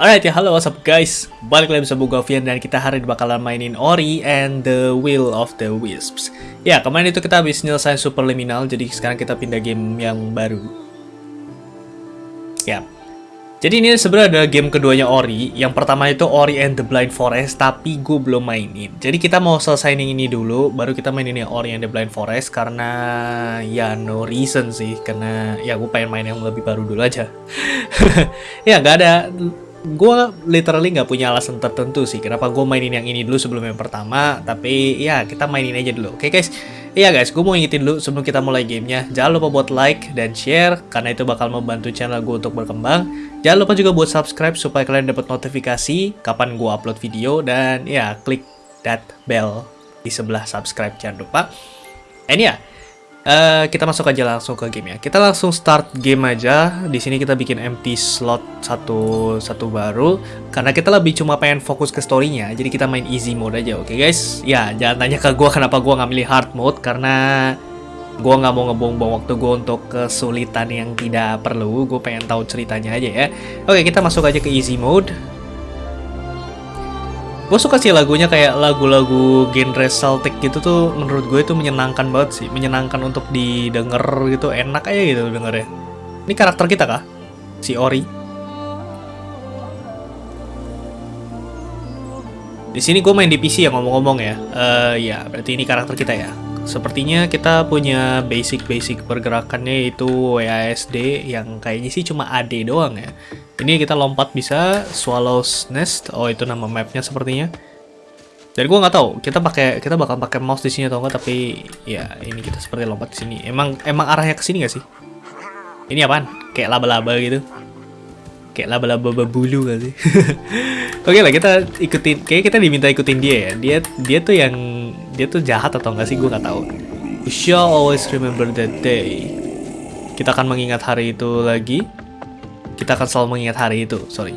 Alright ya, halo what's up guys? Balik lagi bersama gue Vian dan kita hari ini bakalan mainin Ori and the Will of the Wisps. Ya, kemarin itu kita habis nyelesain Superliminal Jadi sekarang kita pindah game yang baru. Ya. Jadi ini sebenarnya ada game keduanya Ori. Yang pertama itu Ori and the Blind Forest Tapi gue belum mainin. Jadi kita mau selesaiin ini dulu Baru kita mainin yang Ori and the Blind Forest Karena ya no reason sih. Karena ya gue pengen main yang lebih baru dulu aja. Ya nggak ada gue literally nggak punya alasan tertentu sih kenapa gue mainin yang ini dulu sebelum yang pertama tapi ya kita mainin aja dulu. Oke okay, guys? Iya guys gue mau ingetin dulu sebelum kita mulai gamenya. Jangan lupa buat like dan share karena itu bakal membantu channel gue untuk berkembang. Jangan lupa juga buat subscribe supaya kalian dapat notifikasi kapan gue upload video. Dan ya klik that bell di sebelah subscribe. Jangan lupa. And ya yeah, Uh, kita masuk aja langsung ke game ya. Kita langsung start game aja. Di sini kita bikin empty slot satu satu baru karena kita lebih cuma pengen fokus ke storynya. Jadi kita main easy mode aja, oke okay, guys? Ya, jangan tanya ke gue kenapa gue nggak milih hard mode karena gue nggak mau ngebuang-buang waktu gue untuk kesulitan yang tidak perlu. Gue pengen tahu ceritanya aja ya. Oke, kita masuk aja ke easy mode. Gue suka sih lagunya kayak lagu-lagu genre Celtic gitu tuh menurut gue itu menyenangkan banget sih. Menyenangkan untuk didengar gitu, enak aja gitu dengernya. Ini karakter kita kah? Si Ori. Di sini gue main di PC ya ngomong-ngomong ya. Uh, ya, berarti ini karakter kita ya. Sepertinya kita punya basic-basic pergerakannya itu WASD yang kayaknya sih cuma AD doang ya. Ini kita lompat bisa Swallow's Nest. Oh, itu nama mapnya sepertinya. Jadi gue nggak tahu kita pakai kita bakal pakai mouse di sini atau enggak tapi ya ini kita seperti lompat di sini. Emang emang arahnya ke sini nggak sih? Ini apaan? Kayak laba-laba gitu. Kayak laba-laba bulu sih? Oke lah kita ikutin. Kayak kita diminta ikutin dia ya. Dia dia tuh yang dia tuh jahat atau enggak sih? Gue nggak tahu. You shall always remember that day. Kita akan mengingat hari itu lagi kita akan selalu mengingat hari itu, sorry.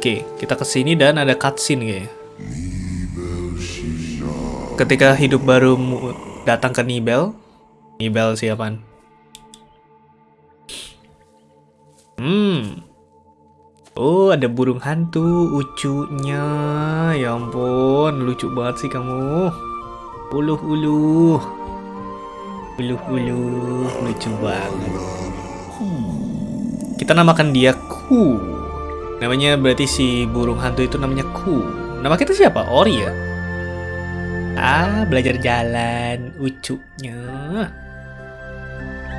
Oke, kita ke sini dan ada cutscene kayaknya. Ketika hidup baru datang ke Nibel. Nibel siapaan? Hmm. Oh, ada burung hantu, ucunya. Ya ampun, lucu banget sih kamu. Uluh-uluh. Uluh-uluh, lucu banget. Kita namakan dia Ku. Namanya berarti si burung hantu itu namanya Ku. Nama kita siapa? Ori ya? Ah, belajar jalan. Ucunya.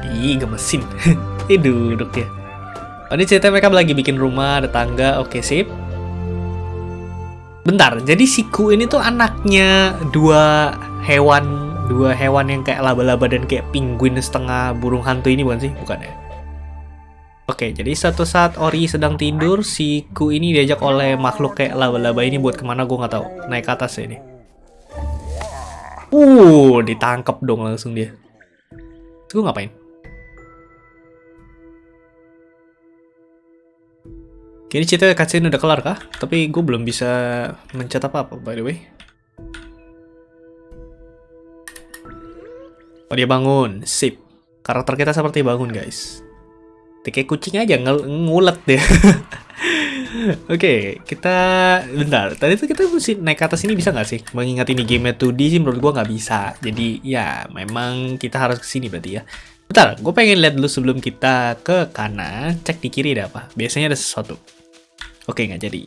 Ih, gemesin. Ih, duduk ya. Oh, ini cerita mereka lagi bikin rumah, ada tangga. Oke, sip. Bentar, jadi si Ku ini tuh anaknya dua hewan dua hewan yang kayak laba-laba dan kayak penguin setengah burung hantu ini bukan sih? Bukan ya? Oke, jadi satu saat Ori sedang tidur, si Ku ini diajak oleh makhluk kayak laba-laba ini buat ke mana gue nggak tahu. Naik ke atas ya ini. Uh, ditangkap dong langsung dia. Gue ngapain? Kini cerita cutscene udah kelar kah? Tapi gue belum bisa mencet apa-apa by the way. Oh dia bangun, sip. Karakter kita seperti bangun guys. Kayak kucing aja ng ngulet deh. Oke, okay, kita bentar. Tadi tuh kita mesti naik ke atas ini bisa nggak sih? Mengingat ini game 2D sih menurut gua nggak bisa. Jadi ya memang kita harus ke sini berarti ya. Bentar, gue pengen lihat dulu sebelum kita ke kanan. Cek di kiri ada apa? Biasanya ada sesuatu. Oke, nggak jadi.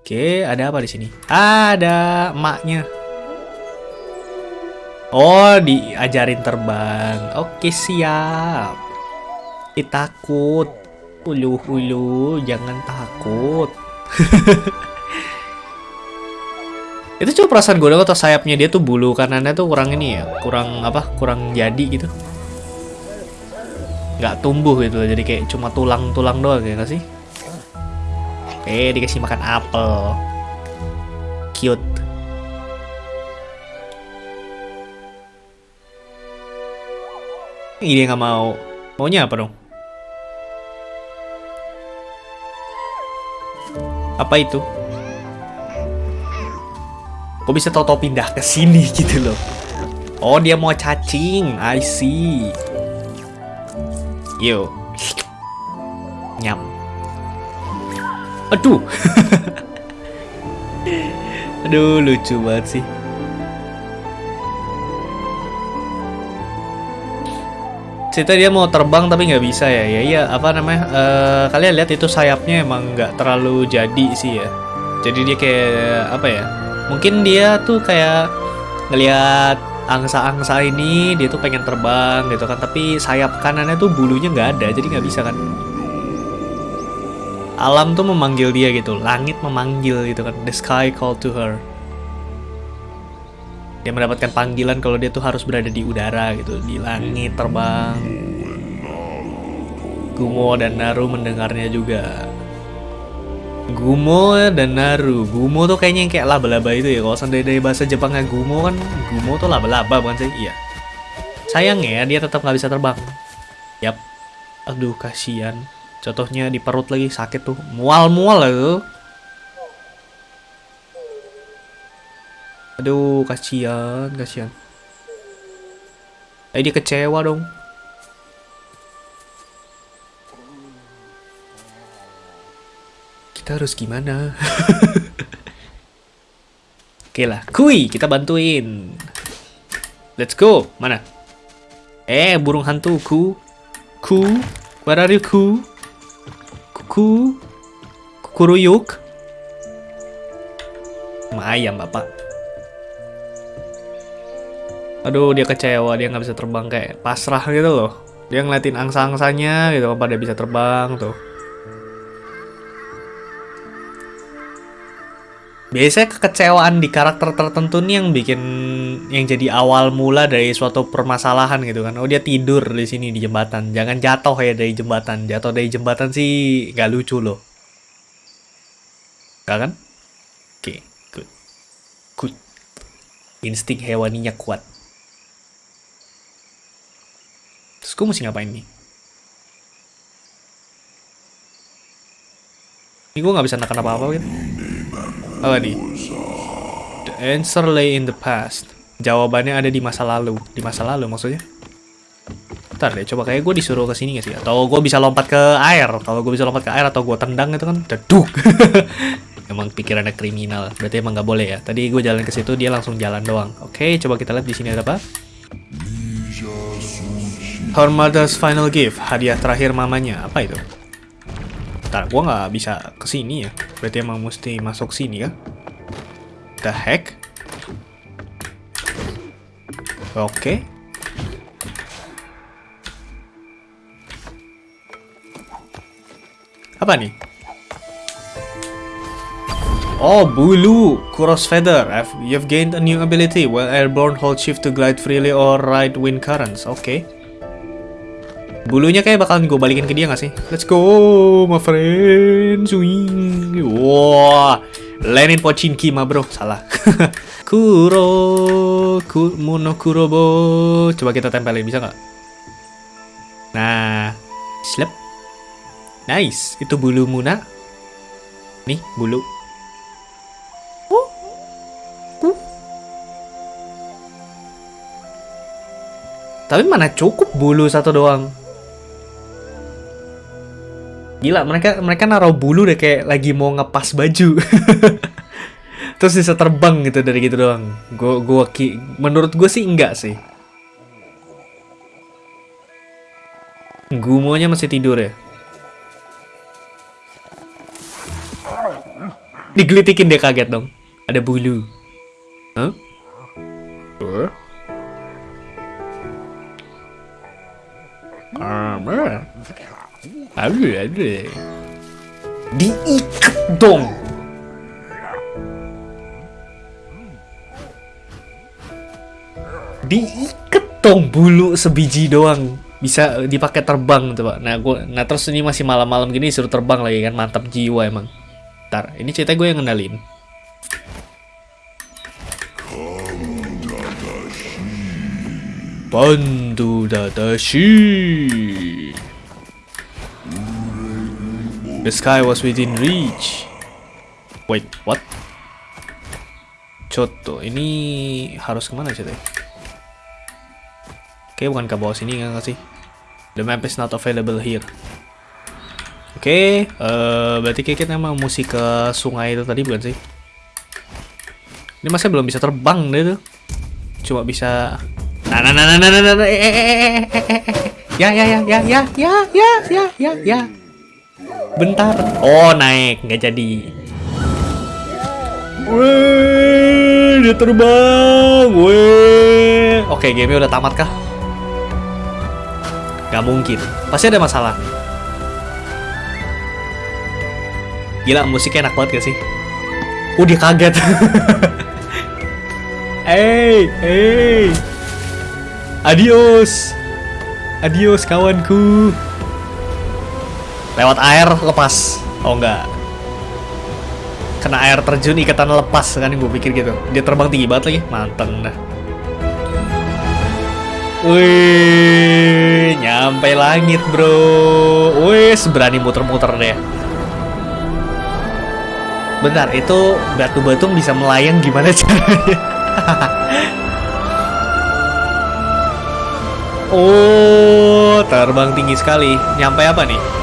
Oke, ada apa di sini? Ada emaknya. Oh, diajarin terbang. Oke, siap. Eh takut. Ulu ulu, jangan takut. itu cuma perasaan gue atau sayapnya dia tuh bulu kanannya tuh kurang ini ya, kurang apa? Kurang jadi gitu. Nggak tumbuh gitu, jadi kayak cuma tulang-tulang doang ya gak sih? Oke, dikasih makan apel. Cute. Ini dia nggak mau. Maunya apa dong? Apa itu? Kok bisa tau-tau pindah ke sini gitu loh? Oh, dia mau cacing. I see. Yo. Nyam. Aduh. Aduh, lucu banget sih. Cerita dia mau terbang tapi nggak bisa ya. Ya iya, apa namanya? eh, kalian lihat itu sayapnya emang nggak terlalu jadi sih ya. Jadi dia kayak apa ya? Mungkin dia tuh kayak ngelihat angsa-angsa ini dia tuh pengen terbang gitu kan tapi sayap kanannya tuh bulunya nggak ada jadi nggak bisa kan alam tuh memanggil dia gitu langit memanggil gitu kan the sky called to her. Dia mendapatkan panggilan kalau dia tuh harus berada di udara gitu di langit terbang. Gumo dan Naru mendengarnya juga. Gumo dan Naru Gumo tuh kayaknya yang kayak laba-laba itu ya kalau seandainya dari bahasa Jepangnya Gumo kan Gumo tuh laba-laba bukan sih? Iya. Sayang ya dia tetap nggak bisa terbang. Yap. Aduh kasihan contohnya di perut lagi sakit tuh. Mual-mual lah tuh aduh kasihan kasihan. Eh dia kecewa dong. Kita harus gimana? Oke lah. Kui kita bantuin. Let's go. Mana? Eh burung hantu. Ku. Ku. Where are you ku ku kukuruyuk. Ayam bapak. Aduh dia kecewa dia nggak bisa terbang kayak pasrah gitu loh. Dia ngeliatin angsa-angsanya gitu apa dia bisa terbang tuh biasanya kekecewaan di karakter tertentu nih yang bikin yang jadi awal mula dari suatu permasalahan gitu kan. Oh dia tidur di sini di jembatan. Jangan jatuh ya dari jembatan. Jatuh dari jembatan sih nggak lucu loh. Gak kan? Oke good. Good. Insting hewaninya kuat. Terus gue mesti ngapain nih? Ini gue nggak bisa nakan apa-apa gitu apa nih? The answer lay in the past. Jawabannya ada di masa lalu. Di masa lalu maksudnya? Ntar deh, coba kayak gue disuruh ke sini gak sih? Atau gue bisa lompat ke air? Kalau gue bisa lompat ke air atau gue tendang itu kan deduk. emang pikirannya kriminal. Berarti emang nggak boleh ya. Tadi gue jalan ke situ dia langsung jalan doang. Oke, coba kita lihat di sini ada apa? Her mother's final gift, hadiah terakhir mamanya. Apa itu? Ntar gua nggak bisa ke sini ya. Berarti emang mesti masuk sini ya. The heck? Oke. Apa nih? Oh, bulu, Kuros Feather. You've gained a new ability. While airborne, hold shift to glide freely or ride wind currents. Oke. Bulunya kayak bakalan gue balikin ke dia gak sih? Let's go, my friend. Swing. Wah, Lenin Pochinki mah bro. Salah. Kuro, ku, Mono Kurobo. Coba kita tempelin, bisa nggak? Nah, slap. Nice. Itu bulu Muna. Nih, bulu. Tapi mana cukup bulu satu doang. Gila, mereka mereka naruh bulu deh kayak lagi mau ngepas baju. Terus bisa terbang gitu dari gitu doang. Gua gua ki menurut gue sih enggak sih. Gumonya masih tidur ya. Digelitikin dia kaget dong. Ada bulu. Huh? Aduh, aduh. Diikat dong. Diikat dong bulu sebiji doang. Bisa dipakai terbang tuh, Pak. Nah, gua nah terus ini masih malam-malam gini suruh terbang lagi kan mantap jiwa emang. Ntar, ini cerita gue yang ngendalin. Bantu Dadashi. The sky was within reach. Wait, what? Coto, ini harus ke mana ceritanya? Oke, bukan ke bawah sini nggak sih? The map is not available here. Oke, eh, berarti kita emang mesti ke sungai itu tadi bukan sih? Ini masih belum bisa terbang deh tuh. Cuma bisa Nah, nah, nah, nah, nah, nah, nah, eh, eh, eh, eh, eh, eh, eh. Ya, ya, ya, ya, ya, ya, ya, ya, ya, ya. Bentar. Oh, naik, nggak jadi. Wih, dia terbang. Wih. Oke, game udah tamat kah? Gak mungkin. Pasti ada masalah. Gila, musiknya enak banget gak sih? Uh, dia kaget. hey, hey. Adios. Adios kawanku. Lewat air lepas. Oh enggak. Kena air terjun ikatan lepas kan gue pikir gitu. Dia terbang tinggi banget lagi. Manteng dah. Wih, nyampe langit bro. Wih, berani muter-muter deh. Bentar, itu batu-batu bisa melayang gimana caranya? Oh, terbang tinggi sekali. Nyampe apa nih?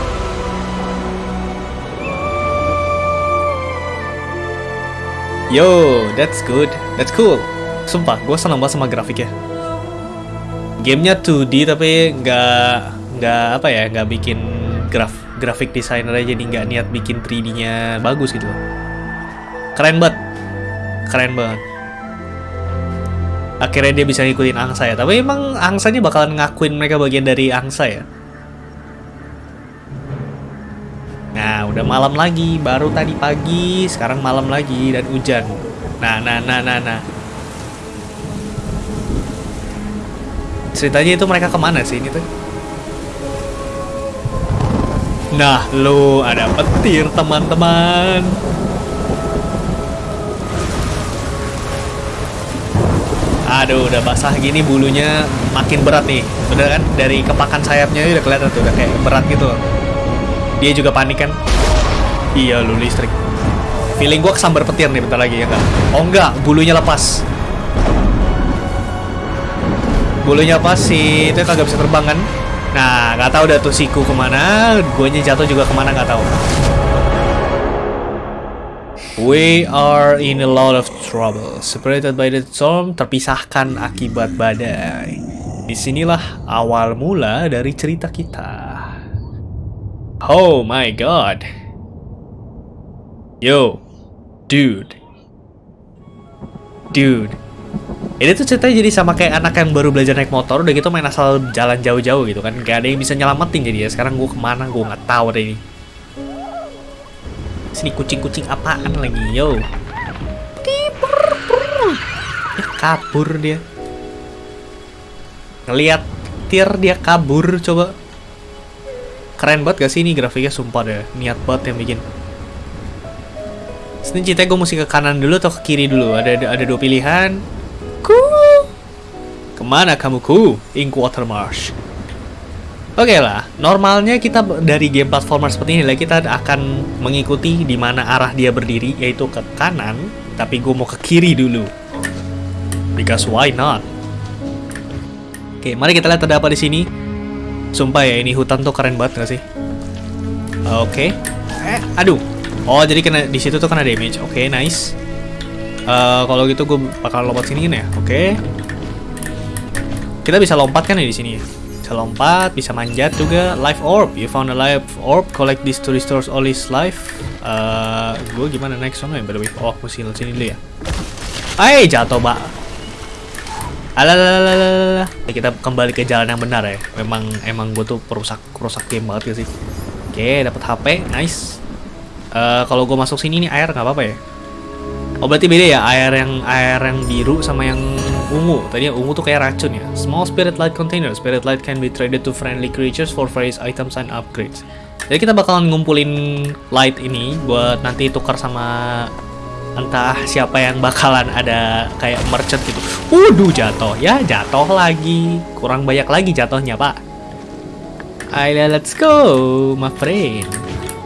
Yo, that's good. That's cool. Sumpah, gue seneng banget sama grafiknya. Gamenya 2D tapi nggak nggak apa ya, nggak bikin graf grafik designer aja jadi nggak niat bikin 3D-nya bagus gitu. Keren banget. Keren banget akhirnya dia bisa ngikutin angsa ya tapi emang angsanya bakalan ngakuin mereka bagian dari angsa ya nah udah malam lagi baru tadi pagi sekarang malam lagi dan hujan. Nah nah nah nah nah. Ceritanya itu mereka ke mana sih ini tuh? Nah lo ada petir teman-teman. Aduh, udah basah gini bulunya makin berat nih. Bener kan? Dari kepakan sayapnya udah kelihatan tuh, udah kayak berat gitu Dia juga panik kan? Iya, lu listrik. Feeling gua kesambar petir nih bentar lagi ya kan? Oh enggak, bulunya lepas. Bulunya pas sih, itu kagak bisa terbang kan? Nah, nggak tahu dah tuh siku ke mana, guanya jatuh juga ke mana nggak tahu. We are in a lot of trouble. Separated by the storm, terpisahkan akibat badai. Di sinilah awal mula dari cerita kita. Oh my god. Yo, dude. Dude. Ini tuh ceritanya jadi sama kayak anak yang baru belajar naik motor, udah gitu main asal jalan jauh-jauh gitu kan. Gak ada yang bisa nyelamatin jadi ya. Sekarang gue ke mana, gue nggak tahu deh ini. Sini kucing-kucing apaan lagi, yo. Ya kabur dia. Ngeliat tir dia kabur coba. Keren banget gak sih ini grafiknya sumpah deh. Niat banget yang bikin. Sini ceritanya gue mesti ke kanan dulu atau ke kiri dulu. Ada ada, ada dua pilihan. Ku. Ke mana kamu ku? Ink Watermarsh. Oke okay lah, normalnya kita dari game platformer seperti ini lah kita akan mengikuti di mana arah dia berdiri, yaitu ke kanan, tapi gue mau ke kiri dulu. Because why not? Oke, mari kita lihat ada apa di sini. Sumpah ya, ini hutan tuh keren banget gak sih? Oke. Okay. Eh, aduh. Oh, jadi kena di situ tuh kena damage. Oke, okay, nice. Uh, kalau gitu gue bakal lompat sini ya. Oke. Okay. Kita bisa lompat kan ya di sini ya? bisa lompat, bisa manjat juga. Life orb, you found a life orb, collect this to restore all his life. Uh, gue gimana naik sana ya by the way? Oh, mesti sini dulu ya. Hai, jatuh, Mbak. Alalala. Kita kembali ke jalan yang benar ya. Memang emang gue tuh perusak perusak game banget ya sih. Oke, dapat HP, nice. Uh, kalau gue masuk sini nih air nggak apa-apa ya? Oh berarti beda ya air yang air yang biru sama yang ungu. Tadi ungu tuh kayak racun ya. Small spirit light container. Spirit light can be traded to friendly creatures for various items and upgrades. Jadi kita bakalan ngumpulin light ini buat nanti tukar sama entah siapa yang bakalan ada kayak merchant gitu. Waduh jatuh ya jatuh lagi. Kurang banyak lagi jatuhnya pak. Ayo let's go my friend.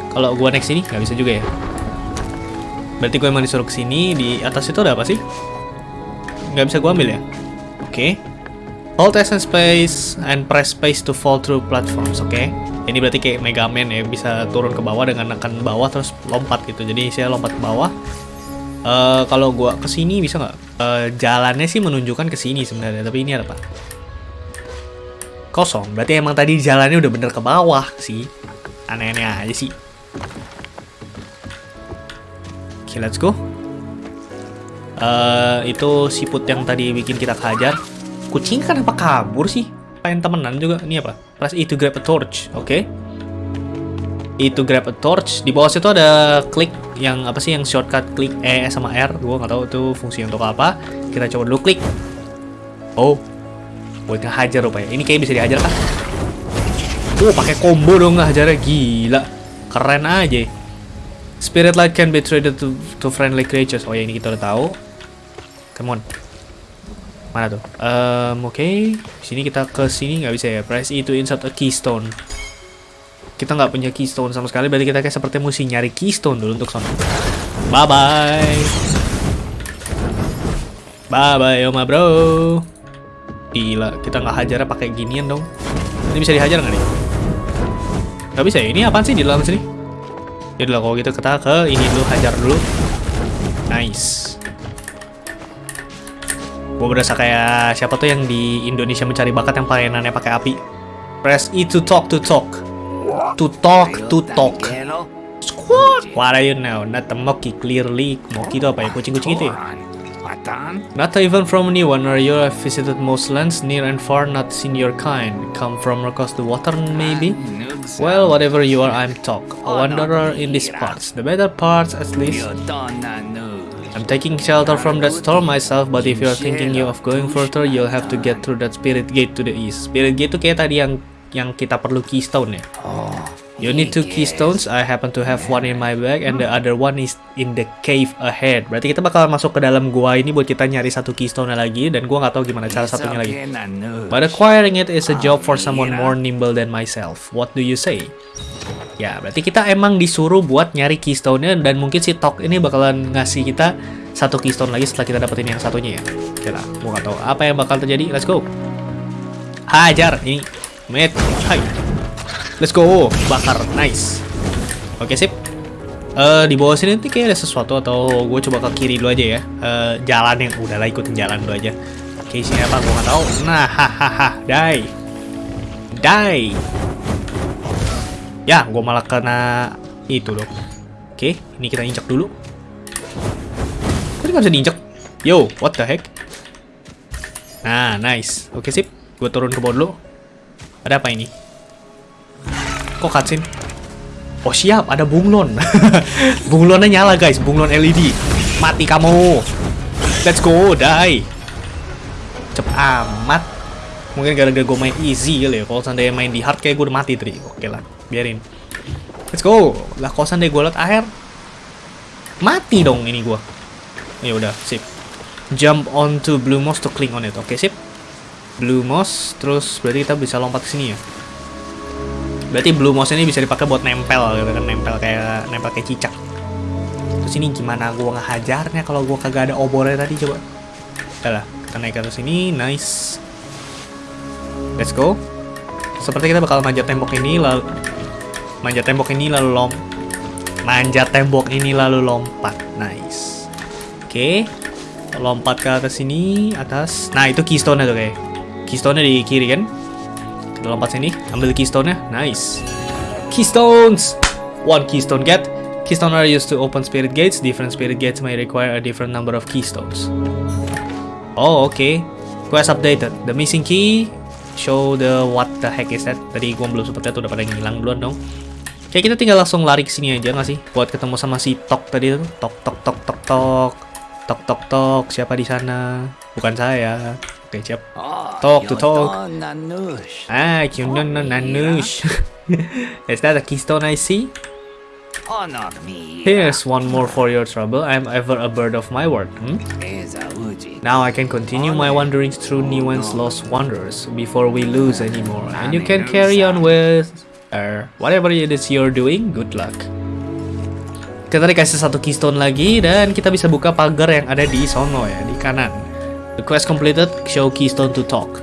Kalau gua next ini nggak bisa juga ya. Berarti gue emang disuruh ke sini di atas itu ada apa sih? Nggak bisa gue ambil ya? Oke. Okay. Hold S and space and press space to fall through platforms. Oke. Okay. Ini berarti kayak Mega Man ya, bisa turun ke bawah dengan nekan bawah terus lompat gitu. Jadi saya lompat ke bawah. Eh kalau gua ke sini bisa nggak? Eh jalannya sih menunjukkan ke sini sebenarnya, tapi ini apa? Kosong. Berarti emang tadi jalannya udah bener ke bawah sih. Aneh-aneh aja sih. Oke, let's go. Eh itu siput yang tadi bikin kita kehajar. Kucing kan apa kabur sih? Pengen temenan juga. Ini apa? Press E to grab a torch. Oke. E to grab a torch. Di bawah situ ada klik yang apa sih yang shortcut klik E sama R. Gua nggak tahu itu fungsi untuk apa. Kita coba dulu klik. Oh. Buat ngehajar rupanya. Ini kayak bisa dihajar kan? Oh, pakai combo dong ngehajarnya. Gila. Keren aja. Spirit light can be traded to, to friendly creatures. Oh ya ini kita udah tahu. Come on. Mana tuh? Um, Oke, okay. sini kita ke sini nggak bisa ya. Press E to insert a keystone. Kita nggak punya keystone sama sekali. Berarti kita kayak seperti mesti nyari keystone dulu untuk sana. Bye bye. Bye bye, Oma bro. Gila, kita nggak hajarnya pakai ginian dong. Ini bisa dihajar nggak nih? Gak bisa ya? Ini apaan sih di dalam sini? Yaudah kalau gitu kita ke ini dulu, hajar dulu. Nice. Gue berasa kayak siapa tuh yang di Indonesia mencari bakat yang mainannya pakai api. Press E to talk to talk. To talk to talk. Squad. What are you now? Not the monkey clearly. Monkey itu apa ya? Kucing-kucing itu ya? Not even from anyone or you have visited most lands near and far not seen your kind. Come from across the water maybe? Well, whatever you are, I'm talk. A wanderer in these parts. The better parts at least. I'm taking shelter from that storm myself, but if you're thinking you of going further, you'll have to get through that spirit gate to the east. Spirit gate itu kayak tadi yang yang kita perlu keystone ya. You need two keystones. I happen to have one in my bag and the other one is in the cave ahead. Berarti kita bakal masuk ke dalam gua ini buat kita nyari satu keystone lagi dan gua nggak tahu gimana cara satunya lagi. But acquiring it is a job for someone more nimble than myself. What do you say? Ya, berarti kita emang disuruh buat nyari keystone-nya dan mungkin si Tok ini bakalan ngasih kita satu keystone lagi setelah kita dapetin yang satunya ya. Lah, gua nggak tahu apa yang bakal terjadi. Let's go. Hajar ini. Met. Hai. Let's go, bakar, nice. Oke sip. Uh, di bawah sini nanti kayak ada sesuatu atau gue coba ke kiri dulu aja ya. Uh, jalan yang udahlah ikutin jalan dulu aja. Oke sini apa gue nggak tahu. Nah, hahaha, die, die. Ya, gue malah kena itu dong. Oke, ini kita injak dulu. Tadi nggak bisa diinjak. Yo, what the heck? Nah, nice. Oke sip. Gue turun ke bawah dulu. Ada apa ini? Kok cutscene? Oh siap, ada bunglon. bunglonnya nyala guys, bunglon LED. Mati kamu. Let's go, die. Cepet amat. Mungkin gara-gara gue main easy kali ya. Kalau seandainya main di hard kayak gue udah mati tadi. Oke lah, biarin. Let's go. Lah kalau seandainya gue liat air. Mati dong ini gue. Ya udah, sip. Jump onto blue moss to cling on it. Oke, sip. Blue moss, terus berarti kita bisa lompat ke sini ya. Berarti blue mouse ini bisa dipakai buat nempel gitu kan, nempel kayak nempel kayak cicak. Terus ini gimana gua ngehajarnya kalau gua kagak ada obornya tadi coba. Udah lah, kita naik ke sini, nice. Let's go. Seperti kita bakal manjat tembok ini lalu manjat tembok ini lalu lom manjat tembok ini lalu lompat. Nice. Oke. Okay. Lompat ke atas sini, atas. Nah, itu keystone tuh kayak. Keystone-nya di kiri kan? Kita lompat sini, ambil keystone-nya. Nice. Keystones! One keystone get. Keystone are used to open spirit gates. Different spirit gates may require a different number of keystones. Oh, oke. Okay. Quest updated. The missing key show the what the heck is that. Tadi gua belum sempat lihat udah pada ngilang duluan dong. Oke, kita tinggal langsung lari ke sini aja nggak sih? Buat ketemu sama si Tok tadi tuh. Tok tok tok tok tok. Tok tok tok. Siapa di sana? Bukan saya. Oke, siap. Talk to talk. Ah, Kyunon no Nanush. Is that a keystone I see? Here's one more for your trouble. I'm ever a bird of my word. Hmm? Now I can continue my wanderings through Niwen's lost wonders before we lose anymore. And you can carry on with uh, whatever it is you're doing. Good luck. Kita dikasih satu keystone lagi dan kita bisa buka pagar yang ada di sono ya, di kanan. Quest completed, show keystone to talk.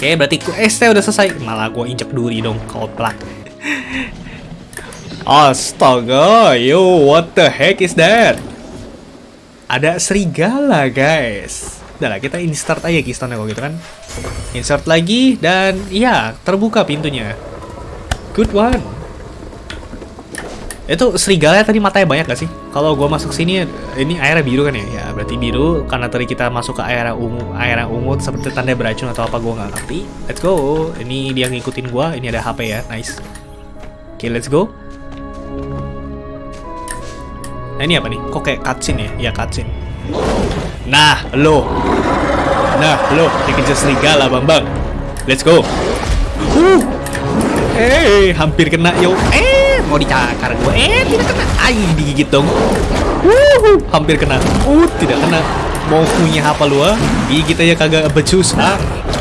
Oke, berarti quest udah selesai. Malah gue injek duri dong, koplak. Astaga, yo, what the heck is that? Ada serigala, guys. Udah kita insert aja keystone kalau gitu kan. Insert lagi, dan ya, terbuka pintunya. Good one. Itu serigala tadi matanya banyak gak sih? Kalau gua masuk sini, ini airnya biru kan ya? Ya, berarti biru karena tadi kita masuk ke air ungu, air ungu seperti tanda beracun atau apa gua nggak ngerti. Let's go. Ini dia ngikutin gua, ini ada HP ya, nice. Oke, okay, let's go. Nah, ini apa nih? Kok kayak cutscene ya? Ya, cutscene. Nah, lo. Nah, lo dikejar serigala, Bambang. Let's go. Uh. Hey, hampir kena yo. Eh, mau dicakar gue eh tidak kena. Ay digigit dong. Wuhu, hampir kena. Uh tidak kena. Mau punya apa lu ah? Gigit aja kagak becus ah.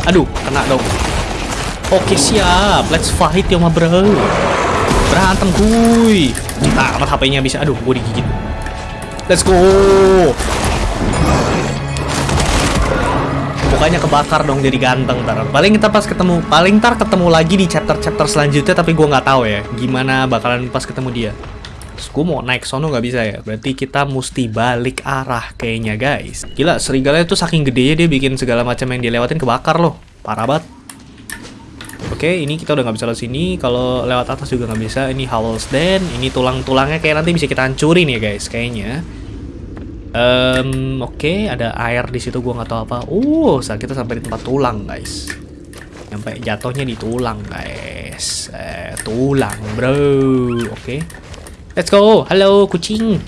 Aduh kena dong. Oke siap. Let's fight ya ma bro. Berantem kuy. Kita amat HP-nya bisa. Aduh gue digigit. Let's go mukanya kebakar dong jadi ganteng ntar paling kita pas ketemu paling ntar ketemu lagi di chapter-chapter selanjutnya tapi gue nggak tahu ya gimana bakalan pas ketemu dia Terus gue mau naik sono nggak bisa ya berarti kita mesti balik arah kayaknya guys gila serigala itu saking gedenya dia bikin segala macam yang dilewatin kebakar loh parah banget Oke, ini kita udah nggak bisa lewat sini. Kalau lewat atas juga nggak bisa. Ini Howl's Den. Ini tulang-tulangnya kayak nanti bisa kita hancurin ya guys, kayaknya. Um, Oke, okay, ada air di situ gua nggak tahu apa. Uh, saat kita sampai di tempat tulang, guys. Sampai jatuhnya di tulang, guys. Eh, tulang, bro. Oke. Okay. Let's go. Halo, kucing.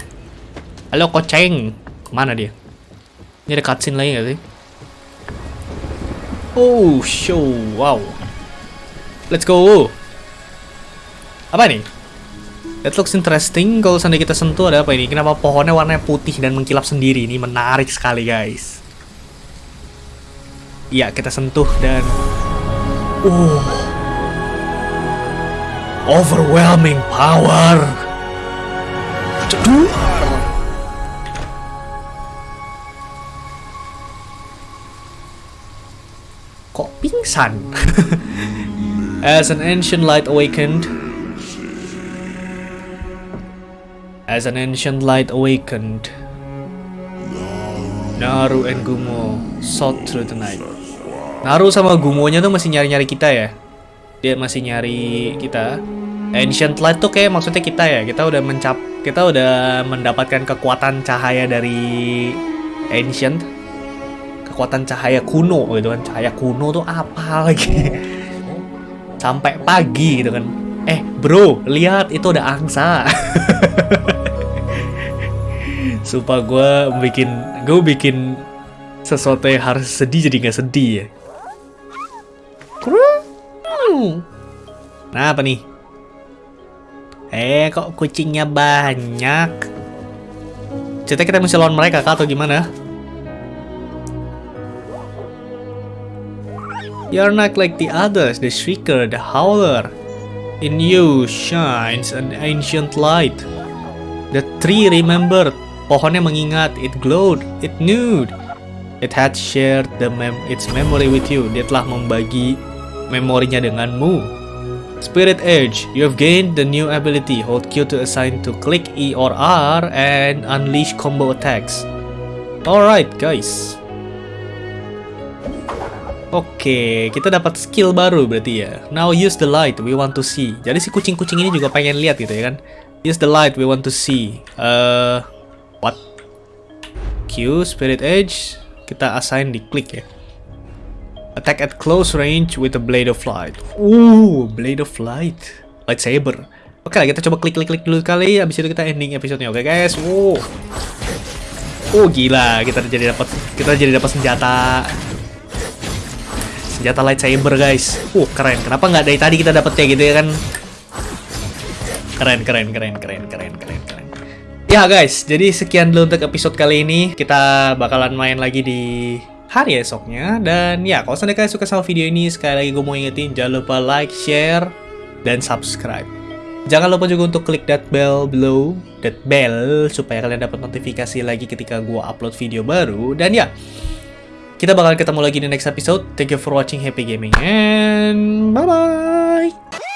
Halo, koceng. Mana dia? Ini ada cutscene lagi nggak sih? Oh, show. Wow. Let's go. Apa nih? That looks interesting. Kalau seandainya kita sentuh ada apa ini? Kenapa pohonnya warnanya putih dan mengkilap sendiri? Ini menarik sekali, guys. Iya, kita sentuh dan... Uh. Overwhelming power. Cedur. Kok pingsan? As an ancient light awakened, As an ancient light awakened, Naru and Gumo sought through the night. Naru sama Gumonya tuh masih nyari-nyari kita ya. Dia masih nyari kita. Ancient light tuh kayak maksudnya kita ya. Kita udah mencap, kita udah mendapatkan kekuatan cahaya dari ancient. Kekuatan cahaya kuno gitu kan. Cahaya kuno tuh apa lagi? Sampai pagi gitu kan. Eh, bro, lihat itu ada angsa. Sumpah gue bikin gue bikin sesuatu yang harus sedih jadi nggak sedih ya. Nah apa nih? Eh kok kucingnya banyak? Cerita kita mesti lawan mereka kah atau gimana? You're not like the others, the Shrieker, the Howler. In you shines an ancient light. The tree remembered Pohonnya mengingat, it glowed, it knew. It had shared the mem its memory with you. Dia telah membagi memorinya denganmu. Spirit Edge, you have gained the new ability. Hold Q to assign to click E or R and unleash combo attacks. Alright guys. Oke, okay, kita dapat skill baru berarti ya. Now use the light we want to see. Jadi si kucing-kucing ini juga pengen lihat gitu ya kan. Use the light we want to see. Uh, What? Q, Spirit Edge, kita assign di klik ya. Attack at close range with a Blade of Light. Uh, Blade of Light. Lightsaber. Oke lah, kita coba klik-klik-klik dulu kali, habis itu kita ending episodenya. Oke guys, wow. Oh gila, kita jadi dapat kita jadi dapat senjata senjata lightsaber guys. Uh keren. Kenapa nggak dari tadi kita dapetnya gitu ya kan? Keren, keren, keren, keren, keren, keren, keren. Ya guys, jadi sekian dulu untuk episode kali ini. Kita bakalan main lagi di hari esoknya. Dan ya, kalau seandainya kalian suka sama video ini, sekali lagi gue mau ingetin, jangan lupa like, share, dan subscribe. Jangan lupa juga untuk klik that bell below, that bell, supaya kalian dapat notifikasi lagi ketika gue upload video baru. Dan ya, Kita bakal ketemu lagi di next episode. Thank you for watching Happy Gaming and bye-bye!